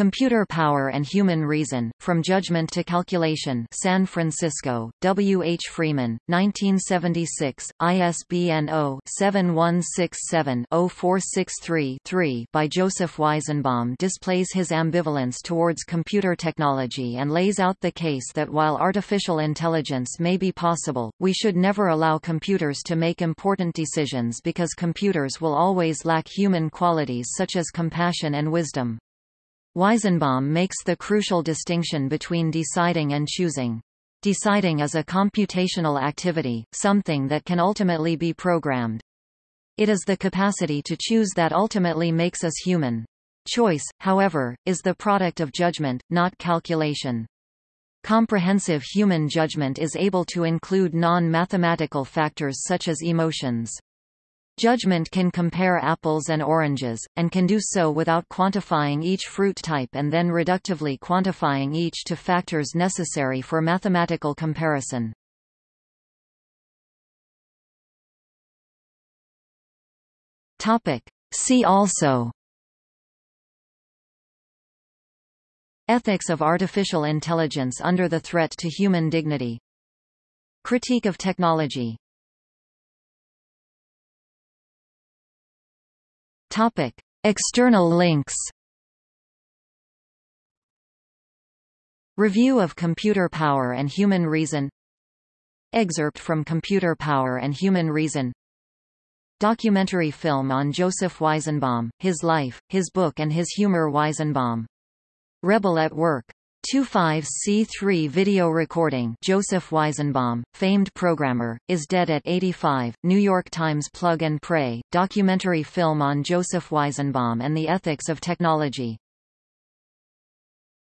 Computer Power and Human Reason, From Judgment to Calculation San Francisco, W. H. Freeman, 1976, ISBN 0-7167-0463-3 by Joseph Weizenbaum displays his ambivalence towards computer technology and lays out the case that while artificial intelligence may be possible, we should never allow computers to make important decisions because computers will always lack human qualities such as compassion and wisdom. Weizenbaum makes the crucial distinction between deciding and choosing. Deciding is a computational activity, something that can ultimately be programmed. It is the capacity to choose that ultimately makes us human. Choice, however, is the product of judgment, not calculation. Comprehensive human judgment is able to include non-mathematical factors such as emotions. Judgment can compare apples and oranges, and can do so without quantifying each fruit type and then reductively quantifying each to factors necessary for mathematical comparison. See also Ethics of artificial intelligence under the threat to human dignity. Critique of technology Topic: External links. Review of Computer Power and Human Reason Excerpt from Computer Power and Human Reason Documentary film on Joseph Weizenbaum, his life, his book and his humor Weizenbaum. Rebel at Work 25C3 video recording Joseph Weizenbaum, famed programmer, is dead at 85, New York Times Plug and Pray, documentary film on Joseph Weizenbaum and the ethics of technology